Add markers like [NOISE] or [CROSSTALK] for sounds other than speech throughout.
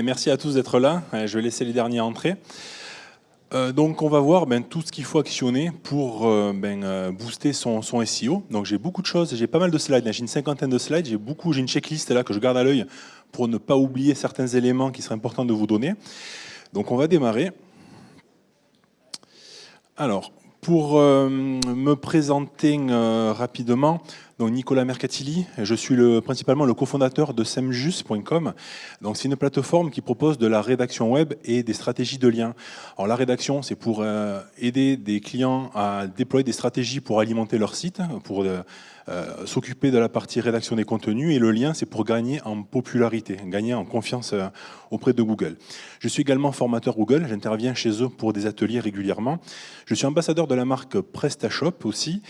Merci à tous d'être là. Je vais laisser les derniers entrer. Euh, donc on va voir ben, tout ce qu'il faut actionner pour euh, ben, euh, booster son, son SEO. Donc j'ai beaucoup de choses, j'ai pas mal de slides, j'ai une cinquantaine de slides, j'ai beaucoup, j'ai une checklist là que je garde à l'œil pour ne pas oublier certains éléments qui seraient importants de vous donner. Donc on va démarrer. Alors, pour me présenter rapidement, Nicolas Mercatilli, je suis le, principalement le cofondateur de semjus.com. Donc c'est une plateforme qui propose de la rédaction web et des stratégies de lien. Alors la rédaction, c'est pour euh, aider des clients à déployer des stratégies pour alimenter leur site, pour euh, euh, s'occuper de la partie rédaction des contenus et le lien, c'est pour gagner en popularité, gagner en confiance auprès de Google. Je suis également formateur Google, j'interviens chez eux pour des ateliers régulièrement. Je suis ambassadeur de la marque PrestaShop aussi.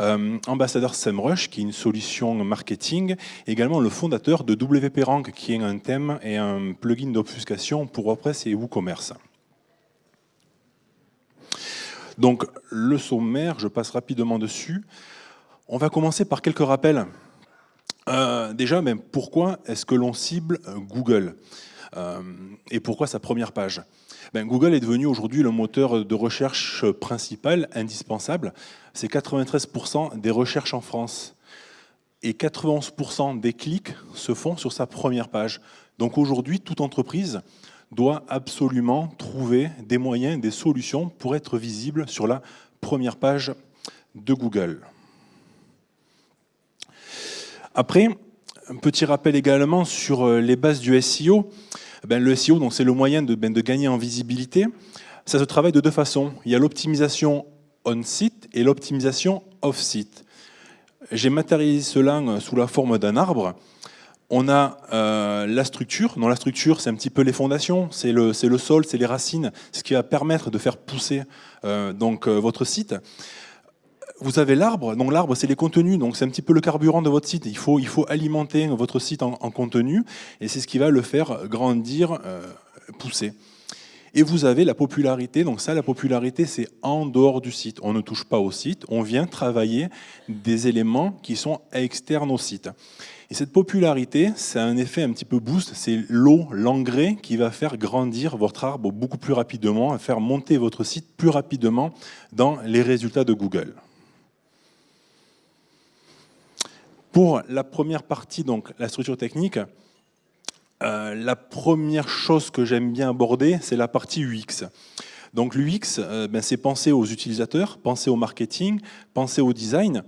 Euh, ambassadeur SEMrush, qui est une solution marketing, également le fondateur de WP Rank, qui est un thème et un plugin d'obfuscation pour WordPress et WooCommerce. Donc le sommaire, je passe rapidement dessus. On va commencer par quelques rappels. Euh, déjà, pourquoi est-ce que l'on cible Google? Euh, Et pourquoi sa première page? Ben, Google est devenu aujourd'hui le moteur de recherche principal, indispensable. C'est 93% des recherches en France. Et 91% des clics se font sur sa première page. Donc aujourd'hui, toute entreprise doit absolument trouver des moyens, des solutions pour être visible sur la première page de Google. Après, un petit rappel également sur euh, les bases du SEO. Ben, le SEO, c'est le moyen ben, de, gagner en visibilité. Ça se travaille de deux façons. Il y a l'optimisation on-site et l'optimisation off-site. J'ai matérialisé cela euh, sous la forme d'un arbre. On a euh, la structure. Dans la structure, c'est un petit peu les fondations, c'est le, le, sol, c'est les racines, ce qui va permettre de faire pousser euh, donc, votre site vous avez l'arbre, donc l'arbre c'est les contenus, donc c'est un petit peu le carburant de votre site. Il faut, il faut alimenter votre site en, contenu et c'est ce qui va le faire grandir, euh, pousser. Et vous avez la popularité, donc ça la popularité c'est en dehors du site. On ne touche pas au site, on vient travailler des éléments qui sont externes au site. Et cette popularité, c'est un effet un petit peu boost, c'est l'eau, l'engrais qui va faire grandir votre arbre beaucoup plus rapidement, faire monter votre site plus rapidement dans les résultats de Google. Pour la première partie, donc la structure technique, euh, la première chose que j'aime bien aborder, c'est la partie UX. Donc l'UX, euh, ben, c'est penser aux utilisateurs, penser au marketing, penser au design.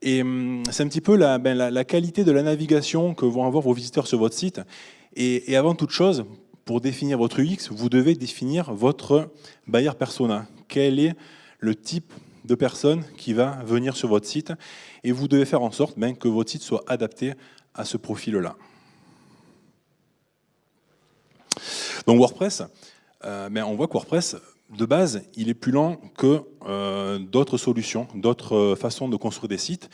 Et hum, c'est un petit peu ben, la, qualité de la navigation que vont avoir vos visiteurs sur votre site. Et, et, avant toute chose, pour définir votre UX, vous devez définir votre buyer persona. Quel est le type de personne qui va venir sur votre site et vous devez faire en sorte ben, que votre site soit adapté à ce profil-là. Donc WordPress, euh, ben, on voit que WordPress, de base, il est plus lent que euh, d'autres solutions, d'autres euh, façons de construire des sites.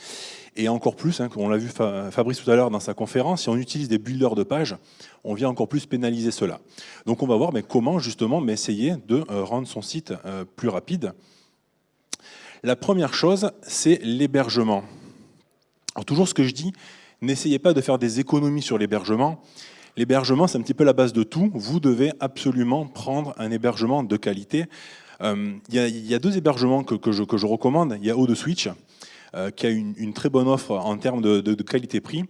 Et encore plus, hein, on l'a vu Fabrice tout à l'heure dans sa conférence, si on utilise des builders de pages, on vient encore plus pénaliser cela. Donc on va voir mais comment justement essayer de rendre son site plus rapide. La première chose, c'est l'hébergement. Toujours ce que je dis, n'essayez pas de faire des économies sur l'hébergement. L'hébergement, c'est un petit peu la base de tout. Vous devez absolument prendre un hébergement de qualité. Euh, il y, a deux hébergements que, je, recommande. Il y a O2Switch, euh, qui a une, très bonne offre en termes de, qualité-prix.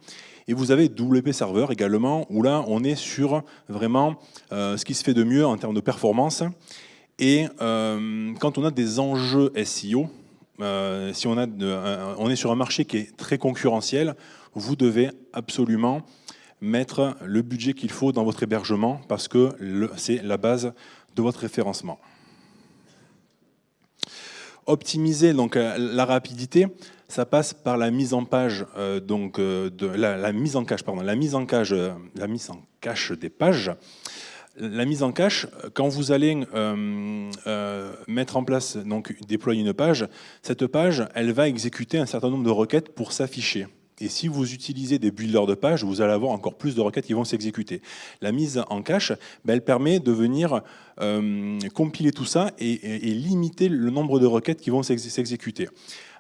Et vous avez WP Server également, où là, on est sur vraiment euh, ce qui se fait de mieux en termes de performance. Et quand on a des enjeux SEO, euh, si on, a on est sur un marché qui est très concurrentiel, vous devez absolument mettre le budget qu'il faut dans votre hébergement parce que c'est la base de votre référencement. Optimiser donc euh, la rapidité, ça passe par la mise en page euh, donc de la, mise en cache pardon, la mise en cache la mise en cache des pages la mise en cache, quand vous allez euh, euh, mettre en place, donc déployer une page, cette page, elle va exécuter un certain nombre de requêtes pour s'afficher. Et si vous utilisez des builders de page, vous allez avoir encore plus de requêtes qui vont s'exécuter. La mise en cache, ben, elle permet de venir euh, compiler tout ça et, limiter le nombre de requêtes qui vont s'exécuter.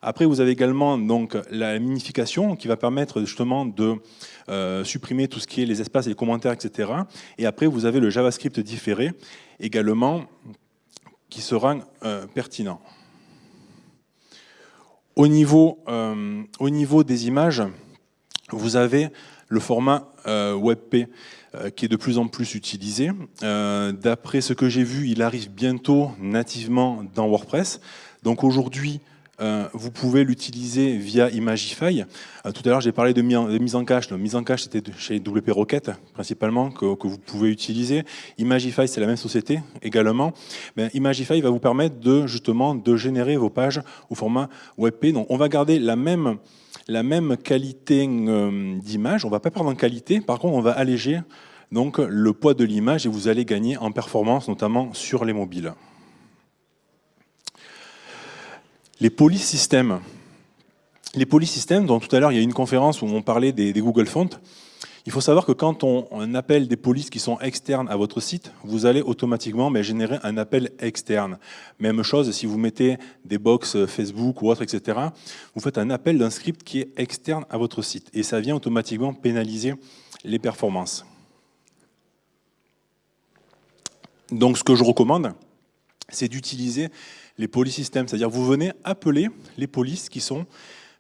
Après, vous avez également donc la minification qui va permettre justement de euh, supprimer tout ce qui est les espaces, les commentaires, etc. Et après, vous avez le JavaScript différé également qui sera euh, pertinent. Au niveau, euh, au niveau des images, vous avez le format WebP qui est de plus en plus utilisé. D'après ce que j'ai vu, il arrive bientôt nativement dans WordPress. Donc aujourd'hui, vous pouvez l'utiliser via Imagify. Euh, tout à l'heure, j'ai parlé de, mise en cache. La mise en cache, c'était chez WP Rocket, principalement, que, vous pouvez utiliser. Imagify, c'est la même société également. Imagify va vous permettre de, justement, de générer vos pages au format WebP. Donc, on va garder la même, la même qualité euh, d'image. On ne va pas perdre en qualité. Par contre, on va alléger donc, le poids de l'image et vous allez gagner en performance, notamment sur les mobiles. Les polysystèmes. Les polysystèmes, dont tout à l'heure il y a une conférence où on parlait des, Google Fonts, il faut savoir que quand on, appelle des polices qui sont externes à votre site, vous allez automatiquement mais, générer un appel externe. Même chose si vous mettez des box Facebook ou autre, etc. Vous faites un appel d'un script qui est externe à votre site et ça vient automatiquement pénaliser les performances. Donc ce que je recommande, c'est d'utiliser les polysystèmes, c'est-à-dire vous venez appeler les polices qui sont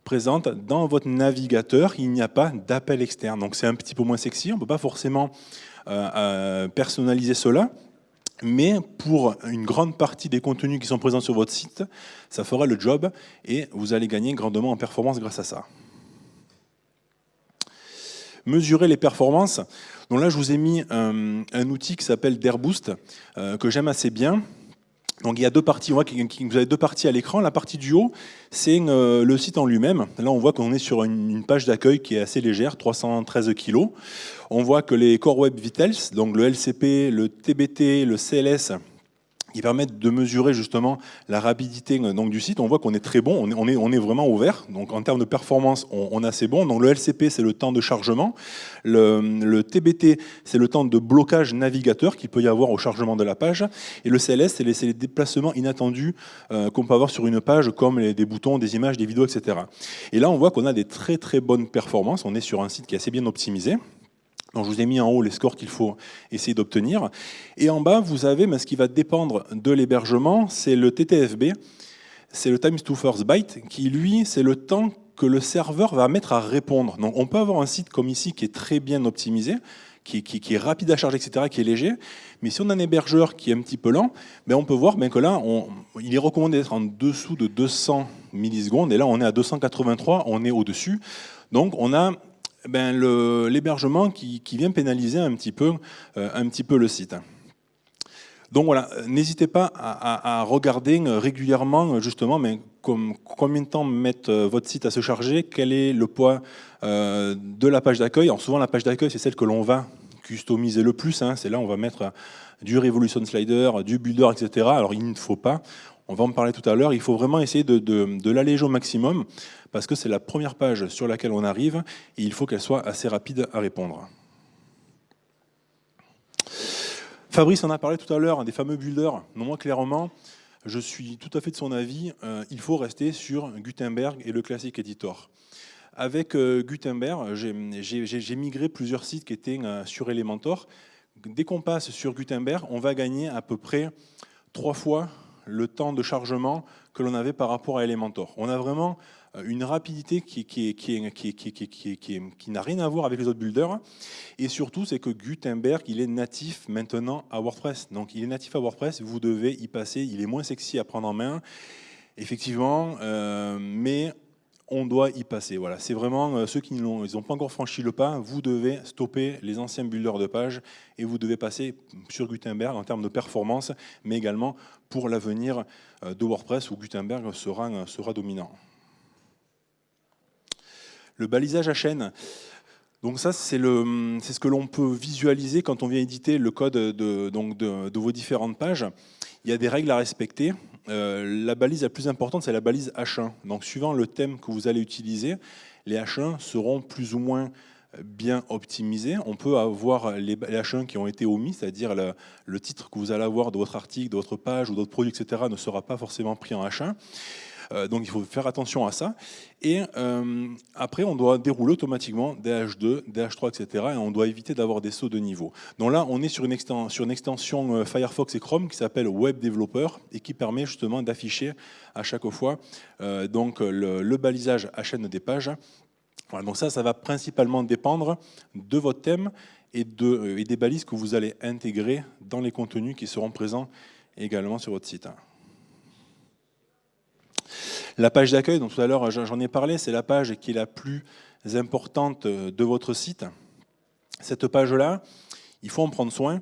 présentes dans votre navigateur, il n'y a pas d'appel externe. Donc c'est un petit peu moins sexy, on ne peut pas forcément euh, euh, personnaliser cela, mais pour une grande partie des contenus qui sont présents sur votre site, ça fera le job et vous allez gagner grandement en performance grâce à ça. Mesurer les performances. Donc là, je vous ai mis un, outil qui s'appelle Dairboost, euh, que j'aime assez bien, donc il y a deux parties, vous avez deux parties à l'écran. La partie du haut, c'est euh, le site en lui-même. Là, on voit qu'on est sur une, page d'accueil qui est assez légère, 313 kg. On voit que les Core Web Vitals, donc le LCP, le TBT, le CLS, qui permettent de mesurer justement la rapidité donc, du site. On voit qu'on est très bon, on est, vraiment ouvert. Donc en termes de performance, on, est assez bon. Donc le LCP, c'est le temps de chargement. Le, TBT, c'est le temps de blocage navigateur qu'il peut y avoir au chargement de la page. Et le CLS, c'est les, déplacements inattendus euh, qu'on peut avoir sur une page, comme les, des boutons, des images, des vidéos, etc. Et là, on voit qu'on a des très très bonnes performances. On est sur un site qui est assez bien optimisé. Donc je vous ai mis en haut les scores qu'il faut essayer d'obtenir. Et en bas, vous avez ce qui va dépendre de l'hébergement, c'est le TTFB, c'est le times to first byte, qui lui, c'est le temps que le serveur va mettre à répondre. Donc on peut avoir un site comme ici qui est très bien optimisé, qui, est rapide à charger, etc., qui est léger. Mais si on a un hébergeur qui est un petit peu lent, ben on peut voir ben que là, il est recommandé d'être en dessous de 200 millisecondes. Et là, on est à 283, on est au-dessus. Donc on a ben, l'hébergement qui, vient pénaliser un petit peu, euh, un petit peu le site. Donc voilà, n'hésitez pas à, regarder régulièrement justement mais comme, combien de temps met euh, votre site à se charger, quel est le poids euh, de la page d'accueil. Souvent la page d'accueil c'est celle que l'on va customiser le plus, hein. c'est là où on va mettre du Revolution Slider, du Builder, etc. Alors il ne faut pas, on va en parler tout à l'heure, il faut vraiment essayer de, l'alléger au maximum parce que c'est la première page sur laquelle on arrive et il faut qu'elle soit assez rapide à répondre. Fabrice en a parlé tout à l'heure, des fameux builders. Non, moi, clairement, je suis tout à fait de son avis. Euh, il faut rester sur Gutenberg et le classique editor. Avec euh, Gutenberg, j'ai migré plusieurs sites qui étaient euh, sur Elementor. Dès qu'on passe sur Gutenberg, on va gagner à peu près trois fois le temps de chargement que l'on avait par rapport à Elementor. On a vraiment une rapidité qui, qui, n'a rien à voir avec les autres builders. Et surtout, c'est que Gutenberg, il est natif maintenant à WordPress. Donc, il est natif à WordPress, vous devez y passer. Il est moins sexy à prendre en main, effectivement, euh, mais on doit y passer. Voilà, c'est vraiment euh, ceux qui n'ont pas encore franchi le pas, vous devez stopper les anciens builders de page et vous devez passer sur Gutenberg en termes de performance, mais également pour l'avenir euh, de WordPress où Gutenberg sera, sera dominant. Le balisage à chaîne. Donc ça, c'est ce que l'on peut visualiser quand on vient éditer le code de, vos différentes pages. Il y a des règles à respecter. la balise la plus importante, c'est la balise H1. Donc suivant le thème que vous allez utiliser, les H1 seront plus ou moins bien optimisés. On peut avoir les H1 qui ont été omis, c'est-à-dire le, titre que vous allez avoir de votre article, de votre page ou d'autres produits, etc. ne sera pas forcément pris en H1. Euh, donc il faut faire attention à ça. Et euh, après, on doit dérouler automatiquement des H2, des H3, etc. Et on doit éviter d'avoir des sauts de niveau. Donc là, on est sur une, extension, euh, Firefox et Chrome qui s'appelle Web Developer et qui permet justement d'afficher à chaque fois donc le, balisage HN des pages. Donc ça, ça va principalement dépendre de votre thème et, et des balises que vous allez intégrer dans les contenus qui seront présents également sur votre site. La page d'accueil, dont tout à l'heure j'en ai parlé, c'est la page qui est la plus importante de votre site. Cette page-là, il faut en prendre soin,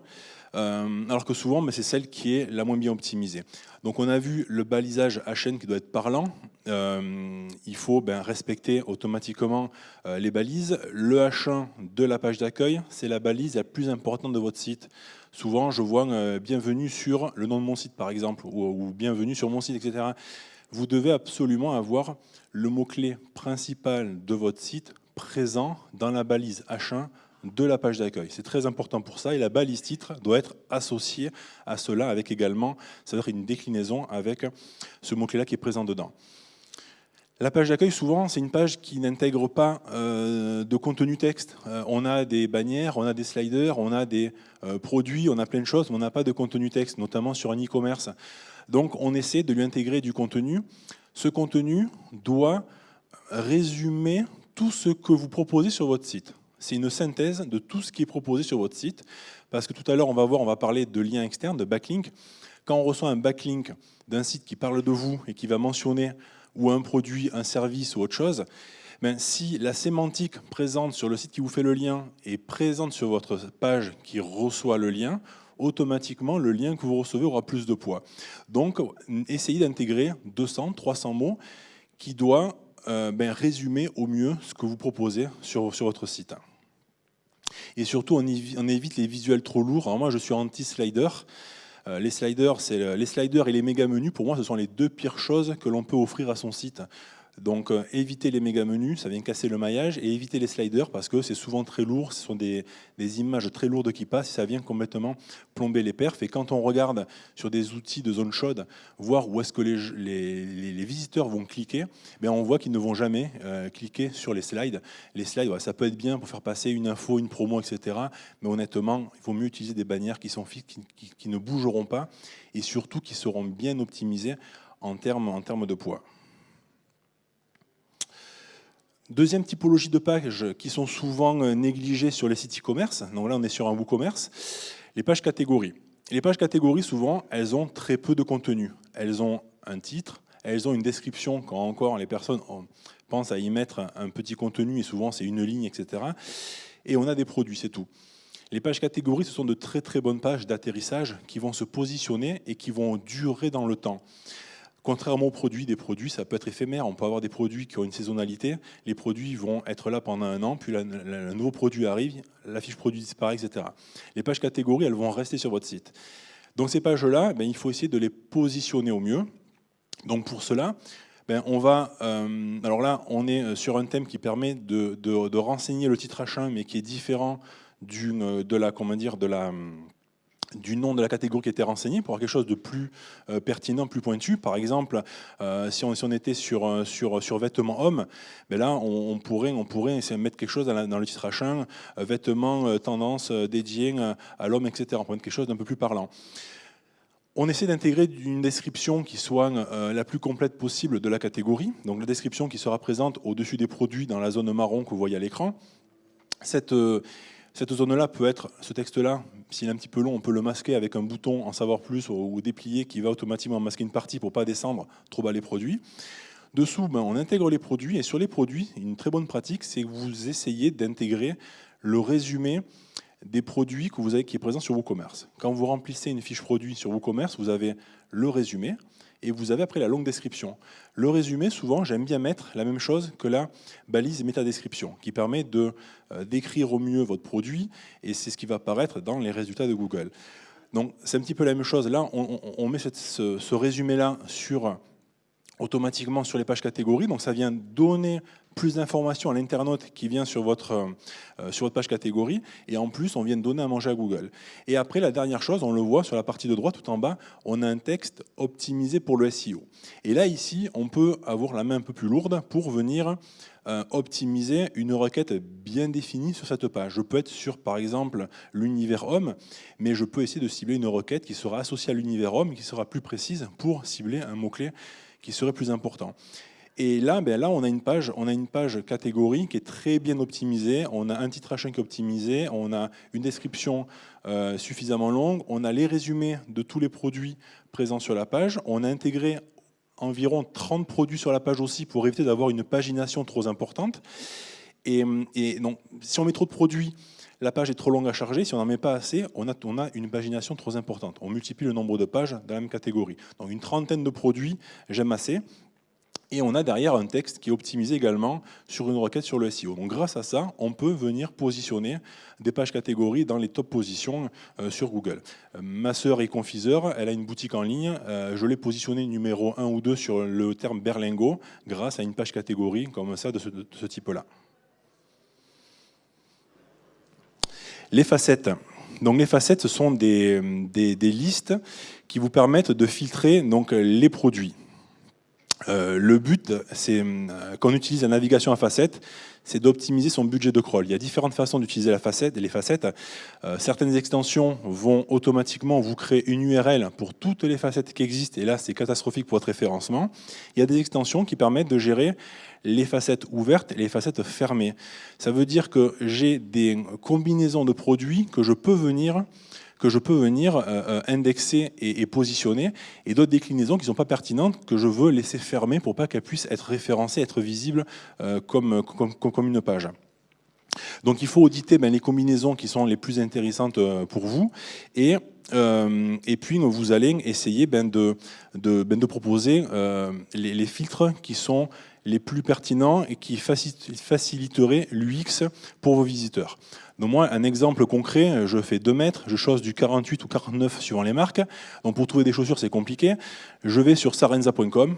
euh, alors que souvent, c'est celle qui est la moins bien optimisée. Donc on a vu le balisage HN qui doit être parlant. Euh, il faut ben, respecter automatiquement euh, les balises. Le H1 de la page d'accueil, c'est la balise la plus importante de votre site. Souvent, je vois bienvenue sur le nom de mon site, par exemple, ou bienvenue sur mon site, etc vous devez absolument avoir le mot-clé principal de votre site présent dans la balise H1 de la page d'accueil. C'est très important pour ça et la balise titre doit être associée à cela avec également, être une déclinaison avec ce mot-clé-là qui est présent dedans. La page d'accueil, souvent, c'est une page qui n'intègre pas euh, de contenu texte. Euh, on a des bannières, on a des sliders, on a des euh, produits, on a plein de choses, mais on n'a pas de contenu texte, notamment sur un e-commerce. Donc on essaie de lui intégrer du contenu. Ce contenu doit résumer tout ce que vous proposez sur votre site. C'est une synthèse de tout ce qui est proposé sur votre site, parce que tout à l'heure, on va voir, on va parler de liens externes, de backlink. Quand on reçoit un backlink d'un site qui parle de vous et qui va mentionner ou un produit, un service ou autre chose, ben, si la sémantique présente sur le site qui vous fait le lien est présente sur votre page qui reçoit le lien, automatiquement, le lien que vous recevez aura plus de poids. Donc, essayez d'intégrer 200, 300 mots qui doivent euh, ben, résumer au mieux ce que vous proposez sur, sur votre site. Et surtout, on, évite les visuels trop lourds. Alors moi, je suis anti-slider. Euh, les sliders, les sliders et les méga menus, pour moi, ce sont les deux pires choses que l'on peut offrir à son site. Donc euh, éviter les méga menus, ça vient casser le maillage, et éviter les sliders parce que c'est souvent très lourd, ce sont des, images très lourdes qui passent, ça vient complètement plomber les perfs. Et quand on regarde sur des outils de zone chaude, voir où est-ce que les, visiteurs vont cliquer, ben on voit qu'ils ne vont jamais euh, cliquer sur les slides. Les slides, ça peut être bien pour faire passer une info, une promo, etc. Mais honnêtement, il vaut mieux utiliser des bannières qui sont fixes, qui, ne bougeront pas, et surtout qui seront bien optimisées en termes de poids. Deuxième typologie de pages qui sont souvent euh, négligées sur les sites e-commerce, donc là on est sur un WooCommerce, les pages catégories. Les pages catégories, souvent, elles ont très peu de contenu. Elles ont un titre, elles ont une description quand encore les personnes pensent à y mettre un petit contenu, et souvent c'est une ligne, etc. Et on a des produits, c'est tout. Les pages catégories, ce sont de très très bonnes pages d'atterrissage qui vont se positionner et qui vont durer dans le temps. Contrairement aux produits, des produits, ça peut être éphémère. On peut avoir des produits qui ont une saisonnalité. Les produits vont être là pendant un an, puis le nouveau produit arrive, la fiche produit disparaît, etc. Les pages catégories, elles vont rester sur votre site. Donc ces pages-là, ben, il faut essayer de les positionner au mieux. Donc pour cela, ben, on va, euh, alors là, on est sur un thème qui permet de, de renseigner le titre H1, mais qui est différent de la, comment dire, de la du nom de la catégorie qui était renseignée pour avoir quelque chose de plus euh, pertinent, plus pointu. Par exemple, euh, si, on, était sur, euh, sur, sur vêtements hommes, ben là, on, pourrait, on pourrait essayer de mettre quelque chose dans, le titre H1, vêtements tendance dédiés à l'homme, etc. On pourrait mettre quelque chose d'un peu plus parlant. On essaie d'intégrer une description qui soit la plus complète possible de la catégorie. Donc la description qui sera présente au-dessus des produits dans la zone marron que vous voyez à l'écran. Cette, cette zone-là peut être, ce texte-là, s'il est un petit peu long, on peut le masquer avec un bouton en savoir plus ou déplier qui va automatiquement masquer une partie pour ne pas descendre trop bas les produits. Dessous, ben, on intègre les produits et sur les produits, une très bonne pratique, c'est que vous essayez d'intégrer le résumé des produits que vous avez qui est présent sur WooCommerce. Quand vous remplissez une fiche produit sur WooCommerce, vous avez le résumé, et vous avez après la longue description. Le résumé, souvent, j'aime bien mettre la même chose que la balise métadescription, qui permet de euh, décrire au mieux votre produit, et c'est ce qui va apparaître dans les résultats de Google. Donc c'est un petit peu la même chose. Là, on, met ce, résumé-là sur automatiquement sur les pages catégories. Donc ça vient donner plus d'informations à l'internaute qui vient sur votre, euh, sur votre page catégorie. Et en plus, on vient de donner à manger à Google. Et après, la dernière chose, on le voit sur la partie de droite tout en bas, on a un texte optimisé pour le SEO. Et là, ici, on peut avoir la main un peu plus lourde pour venir euh, optimiser une requête bien définie sur cette page. Je peux être sur, par exemple, l'univers homme, mais je peux essayer de cibler une requête qui sera associée à l'univers homme, qui sera plus précise pour cibler un mot-clé qui serait plus important. Et là, ben là, on a une page, on a une page catégorie qui est très bien optimisée. On a un titre H1 qui est optimisé. On a une description euh, suffisamment longue. On a les résumés de tous les produits présents sur la page. On a intégré environ 30 produits sur la page aussi pour éviter d'avoir une pagination trop importante. Et, donc, si on met trop de produits, la page est trop longue à charger. Si on n'en met pas assez, on a, on a, une pagination trop importante. On multiplie le nombre de pages dans la même catégorie. Donc une trentaine de produits, j'aime assez. Et on a derrière un texte qui est optimisé également sur une requête sur le SEO. Donc grâce à ça, on peut venir positionner des pages catégories dans les top positions euh, sur Google. Ma sœur est confiseur, elle a une boutique en ligne. Euh, je l'ai positionné numéro 1 ou 2 sur le terme berlingo grâce à une page catégorie comme ça de ce, type-là. Les facettes. Les facettes, ce sont des, listes qui vous permettent de filtrer les produits. Euh, le but, c'est euh, quand on utilise la navigation à facettes, c'est d'optimiser son budget de crawl. Il y a différentes façons d'utiliser la facette, les facettes. Euh, certaines extensions vont automatiquement vous créer une URL pour toutes les facettes qui existent, et là c'est catastrophique pour votre référencement. Il y a des extensions qui permettent de gérer les facettes ouvertes et les facettes fermées. Ça veut dire que j'ai des combinaisons de produits que je peux venir que je peux venir euh, euh, indexer et, positionner, et d'autres déclinaisons qui ne sont pas pertinentes, que je veux laisser fermer pour pas qu'elles puissent être référencées, être visibles euh, comme, une page. Donc il faut auditer ben, les combinaisons qui sont les plus intéressantes pour vous, et puis vous allez essayer ben, ben, de, proposer les, filtres qui sont les plus pertinents et qui faciliteraient l'UX pour vos visiteurs. Donc moi, un exemple concret, je fais 2 mètres, je chose du 48 ou 49 suivant les marques. Donc pour trouver des chaussures, c'est compliqué. Je vais sur sarenza.com,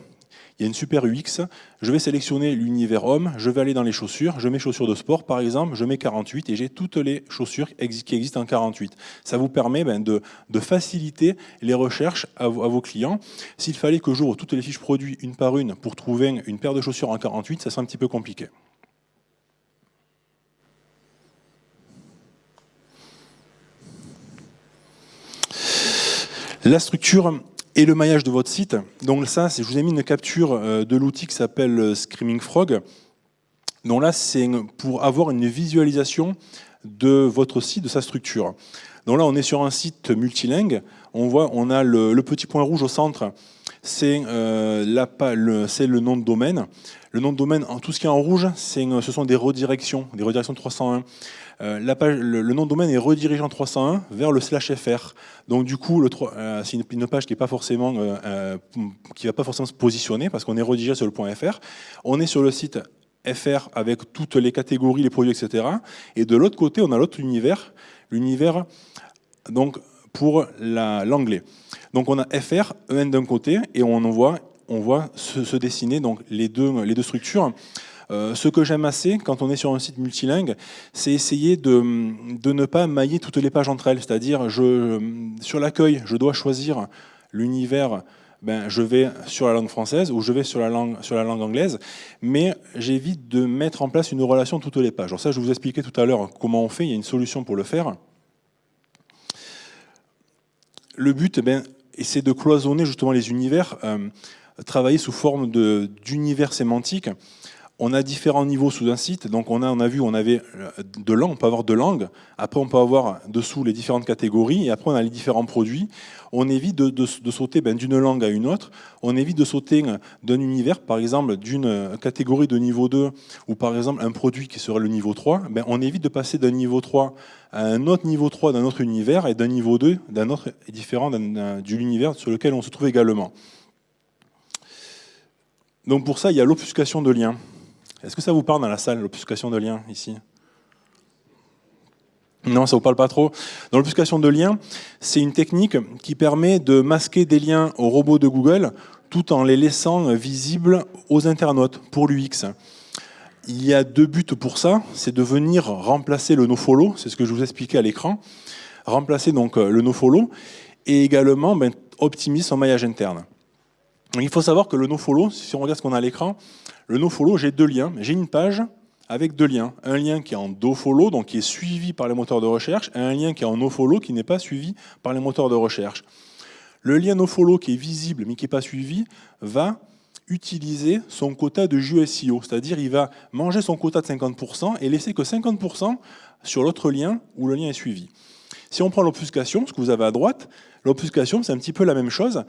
il y a une super UX, je vais sélectionner l'univers homme, je vais aller dans les chaussures, je mets chaussures de sport par exemple, je mets 48 et j'ai toutes les chaussures qui existent en 48. Ça vous permet ben, de, faciliter les recherches à, vos clients. S'il fallait que j'ouvre toutes les fiches produits une par une pour trouver une paire de chaussures en 48, ça serait un petit peu compliqué. La structure et le maillage de votre site. Donc ça, je vous ai mis une capture euh, de l'outil qui s'appelle euh, Screaming Frog. Donc là, c'est pour avoir une visualisation de votre site, de sa structure. Donc là, on est sur un site multilingue. On voit, on a le, petit point rouge au centre, c'est euh, le nom de domaine. Le nom de domaine, tout ce qui est en rouge, ce sont des redirections, des redirections 301. Euh, le, nom de domaine est redirigé en 301 vers le slash fr. Donc du coup, euh, c'est une, page qui ne va pas forcément se positionner parce qu'on est redirigé sur le point fr. On est sur le site fr avec toutes les catégories, les produits, etc. Et de l'autre côté, on a l'autre univers, l'univers pour l'anglais. Donc on a fr, en d'un côté, et on voit, on voit se, dessiner donc les deux structures. Euh, ce que j'aime assez quand on est sur un site multilingue, c'est essayer de, ne pas mailler toutes les pages entre elles. C'est-à-dire, sur l'accueil, je dois choisir l'univers ben, je vais sur la langue française ou je vais sur la langue, anglaise, mais j'évite de mettre en place une relation toutes les pages. Alors ça, je vous expliquais tout à l'heure comment on fait, il y a une solution pour le faire. Le but, ben, c'est de cloisonner justement les univers, euh, travailler sous forme d'univers sémantique on a différents niveaux sous un site. Donc on a, on a vu, on avait euh, de langues, on peut avoir deux langues. Après, on peut avoir dessous les différentes catégories. Et après, on a les différents produits. On évite de, sauter ben, d'une langue à une autre. On évite de sauter d'un univers, par exemple, d'une catégorie de niveau 2, ou par exemple un produit qui serait le niveau 3. Ben, on évite de passer d'un niveau 3 à un autre niveau 3 d'un autre univers et d'un niveau 2 d'un autre différent de l'univers sur lequel on se trouve également. Donc pour ça, il y a l'obfuscation de liens. Est-ce que ça vous parle dans la salle, l'obfuscation de liens, ici? Non, ça vous parle pas trop. Dans l'obfuscation de liens, c'est une technique qui permet de masquer des liens aux robots de Google tout en les laissant visibles aux internautes pour l'UX. Il y a deux buts pour ça, c'est de venir remplacer le nofollow, c'est ce que je vous expliquais à l'écran, remplacer donc le nofollow et également ben, optimiser son maillage interne. il faut savoir que le nofollow, si on regarde ce qu'on a à l'écran, le nofollow, j'ai deux liens. J'ai une page avec deux liens. Un lien qui est en dofollow, donc qui est suivi par les moteurs de recherche, et un lien qui est en nofollow, qui n'est pas suivi par les moteurs de recherche. Le lien nofollow qui est visible mais qui n'est pas suivi va utiliser son quota de JUSIO, c'est-à-dire il va manger son quota de 50% et laisser que 50% sur l'autre lien où le lien est suivi. Si on prend l'obfuscation, ce que vous avez à droite, l'obfuscation c'est un petit peu la même chose,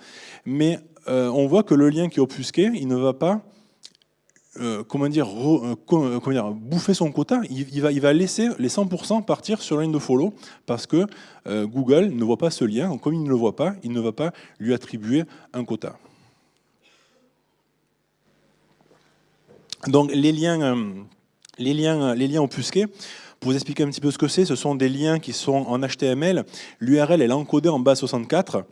mais euh, on voit que le lien qui est obfusqué, il ne va pas euh, comment, dire, euh, comment, dire, bouffer son quota, il, va, laisser les 100% partir sur la ligne de follow parce que Google ne voit pas ce lien. Comme il ne le voit pas, il ne va pas lui attribuer un quota. Donc les liens, euh, les liens, les liens obfusqués, pour vous expliquer un petit peu ce que c'est, ce sont des liens qui sont en HTML. L'URL est encodée en base 64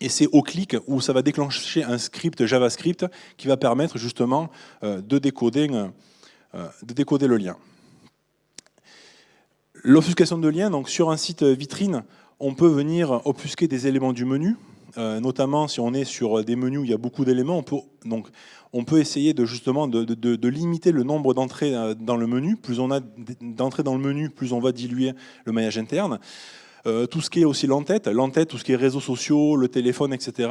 et c'est au clic où ça va déclencher un script JavaScript qui va permettre justement euh, de décoder, euh, de décoder le lien. L'obfuscation de liens, donc sur un site vitrine, on peut venir obfusquer des éléments du menu, notamment si on est sur des menus où il y a beaucoup d'éléments, on peut on peut essayer de justement de, limiter le nombre d'entrées euh, dans le menu. Plus on a d'entrées dans le menu, plus on va diluer le maillage interne. Euh, tout ce qui est aussi l'entête, l'entête, tout ce qui est réseaux sociaux, le téléphone, etc.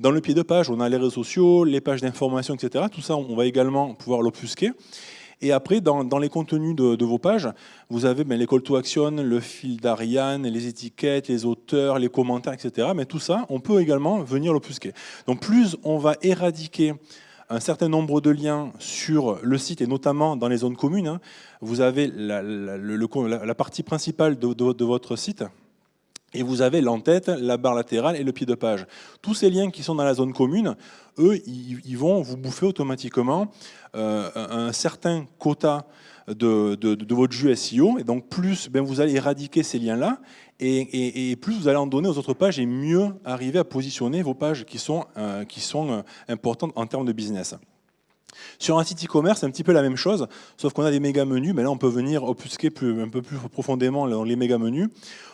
Dans le pied de page, on a les réseaux sociaux, les pages d'information, etc. Tout ça, on va également pouvoir l'obfusquer. Et après, dans, les contenus de, vos pages, vous avez ben, les call to action, le fil d'Ariane, les étiquettes, les auteurs, les commentaires, etc. Mais tout ça, on peut également venir l'obfusquer. Donc plus on va éradiquer un certain nombre de liens sur le site et notamment dans les zones communes. Hein. Vous avez la, partie principale de, votre site et vous avez l'entête, la barre latérale et le pied de page. Tous ces liens qui sont dans la zone commune, eux, ils, vont vous bouffer automatiquement euh, un certain quota de, votre jus SEO. Et donc, plus ben, vous allez éradiquer ces liens-là, et, plus vous allez en donner aux autres pages, et mieux arriver à positionner vos pages qui sont, euh, euh, importantes en termes de business. Sur un site e-commerce, c'est un petit peu la même chose, sauf qu'on a des méga menus, mais là on peut venir obfusquer plus, un peu plus profondément les méga menus.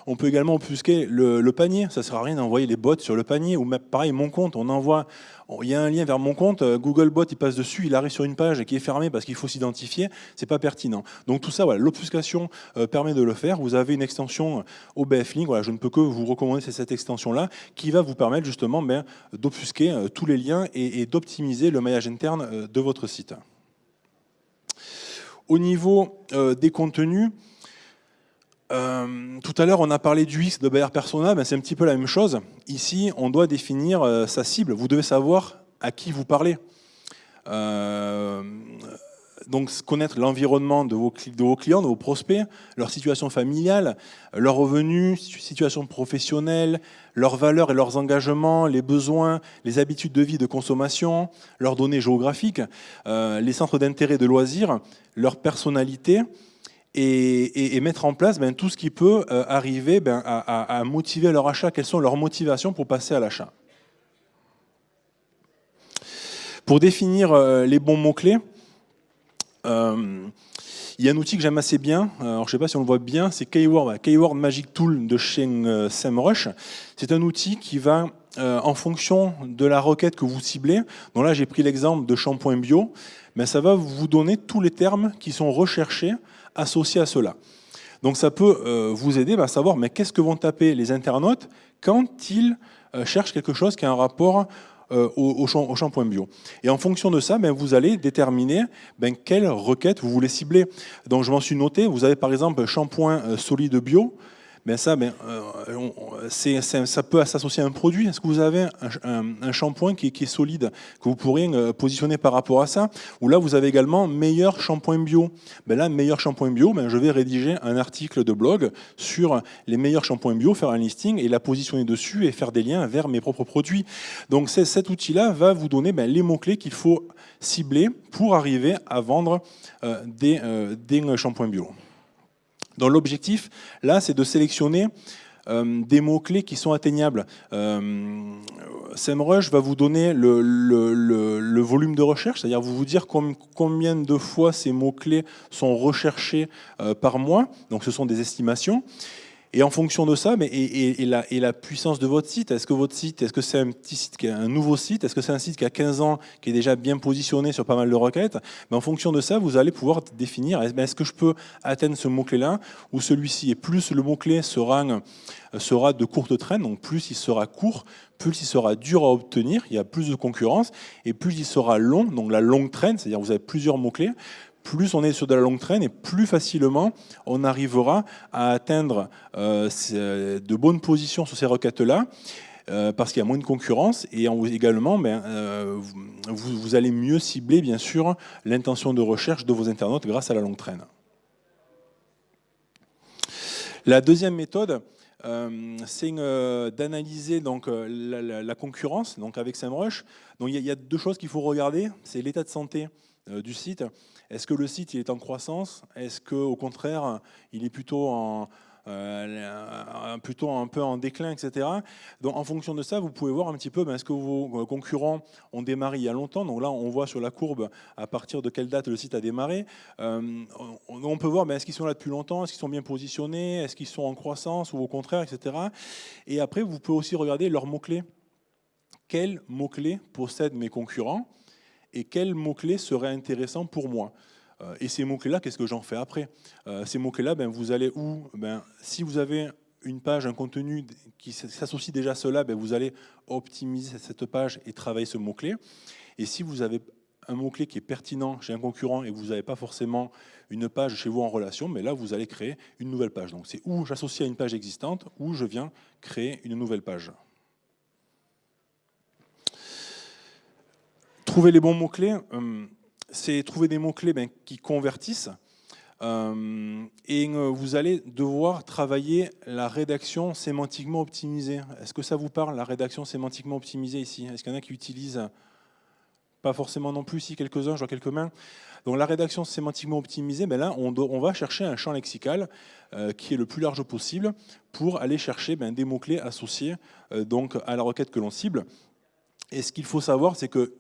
On peut également obfusquer le, panier, ça ne sert à rien d'envoyer les bots sur le panier, ou pareil, mon compte, on envoie il y a un lien vers mon compte, euh, Googlebot il passe dessus, il arrive sur une page qui est fermée parce qu'il faut s'identifier, c'est pas pertinent. Donc tout ça, voilà, l'obfuscation euh, permet de le faire. Vous avez une extension euh, OBF Link, voilà, je ne peux que vous recommander cette extension-là, qui va vous permettre justement ben, d'obfusquer tous les liens et, d'optimiser le maillage interne de votre site. Au niveau des contenus, euh, tout à l'heure, on a parlé du X de Bayer Persona, ben c'est un petit peu la même chose. Ici, on doit définir euh, sa cible. Vous devez savoir à qui vous parlez. Euh, donc, connaître l'environnement de vos, clients, de vos prospects, leur situation familiale, leurs revenus, situation professionnelle, leurs valeurs et leurs engagements, les besoins, les habitudes de vie, de consommation, leurs données géographiques, les centres d'intérêt de loisirs, leur personnalité, et, mettre en place ben, tout ce qui peut euh, arriver ben, à, motiver leur achat, quelles sont leurs motivations pour passer à l'achat? Pour définir euh, les bons mots-clés, euh, il y a un outil que j'aime assez bien, je ne sais pas si on le voit bien, c'est Keyword, Magic Tool de chez SEMrush. C'est un outil qui va, en fonction de la requête que vous ciblez, donc là j'ai pris l'exemple de shampoing bio, ça va vous donner tous les termes qui sont recherchés associés à cela. Donc ça peut euh, vous aider à savoir mais qu'est-ce que vont taper les internautes quand ils euh, cherchent quelque chose qui a un rapport euh, au, shampoing bio. Et en fonction de ça, ben, vous allez déterminer ben, quelle requête vous voulez cibler. Donc je m'en suis noté, vous avez par exemple shampoing solide bio, ben ça, ben, euh, ça peut s'associer à un produit. Est-ce que vous avez un, shampoing qui, est solide, que vous pourriez euh, positionner par rapport à ça? Ou là, vous avez également meilleur shampoing bio. Ben là, meilleur shampoing bio, ben, je vais rédiger un article de blog sur les meilleurs shampoings bio, faire un listing et la positionner dessus et faire des liens vers mes propres produits. Donc cet outil-là va vous donner ben, les mots-clés qu'il faut cibler pour arriver à vendre euh, des, des shampoings bio. Donc l'objectif, là, c'est de sélectionner euh, des mots-clés qui sont atteignables. Euh, SEMrush va vous donner le, volume de recherche, c'est-à-dire vous dire combien de fois ces mots-clés sont recherchés euh, par mois. Donc ce sont des estimations. Et en fonction de ça, mais, et, la, puissance de votre site, est-ce que votre site, est-ce que c'est un nouveau site, est-ce que c'est un site qui a 15 ans, qui est déjà bien positionné sur pas mal de requêtes mais En fonction de ça, vous allez pouvoir définir, est-ce que je peux atteindre ce mot-clé-là ou celui-ci Et plus le mot-clé sera, sera de courte traîne, donc plus il sera court, plus il sera dur à obtenir, il y a plus de concurrence, et plus il sera long, donc la longue traîne, c'est-à-dire vous avez plusieurs mots-clés, plus on est sur de la longue traîne et plus facilement on arrivera à atteindre euh, de bonnes positions sur ces requêtes-là. Euh, parce qu'il y a moins de concurrence et également ben, euh, vous, allez mieux cibler bien sûr l'intention de recherche de vos internautes grâce à la longue traîne. La deuxième méthode, c'est d'analyser donc la, concurrence donc avec SEMrush. Donc il y, a deux choses qu'il faut regarder, c'est l'état de santé du site est-ce que le site il est en croissance? Est-ce qu'au contraire, il est plutôt en, euh, un peu en déclin, etc. Donc, en fonction de ça, vous pouvez voir un petit peu, ben, est-ce que vos concurrents ont démarré il y a longtemps? Donc là, on voit sur la courbe à partir de quelle date le site a démarré. Euh, on peut voir, ben, est-ce qu'ils sont là depuis longtemps? Est-ce qu'ils sont bien positionnés? Est-ce qu'ils sont en croissance ou au contraire, etc. Et après, vous pouvez aussi regarder leurs mots-clés. Quels mots-clés possèdent mes concurrents? Et quels mots-clés seraient intéressants pour moi. Euh, et ces mots-clés-là, qu'est-ce que j'en fais après? Euh, Ces mots-clés-là, ben, vous allez où? Ben, Si vous avez une page, un contenu qui s'associe déjà à cela, ben, vous allez optimiser cette page et travailler ce mot-clé. Et si vous avez un mot-clé qui est pertinent chez un concurrent et vous n'avez pas forcément une page chez vous en relation, mais là, vous allez créer une nouvelle page. Donc, c'est où j'associe à une page existante, ou je viens créer une nouvelle page. Trouver les bons mots-clés, euh, c'est trouver des mots-clés ben, qui convertissent. Euh, et euh, vous allez devoir travailler la rédaction sémantiquement optimisée. Est-ce que ça vous parle, la rédaction sémantiquement optimisée ici? Est-ce qu'il y en a qui utilisent Pas forcément non plus, si quelques-uns, je vois quelques mains? Donc la rédaction sémantiquement optimisée, ben là, on, va chercher un champ lexical qui est le plus large possible pour aller chercher ben, des mots-clés associés donc, à la requête que l'on cible. Et ce qu'il faut savoir, c'est que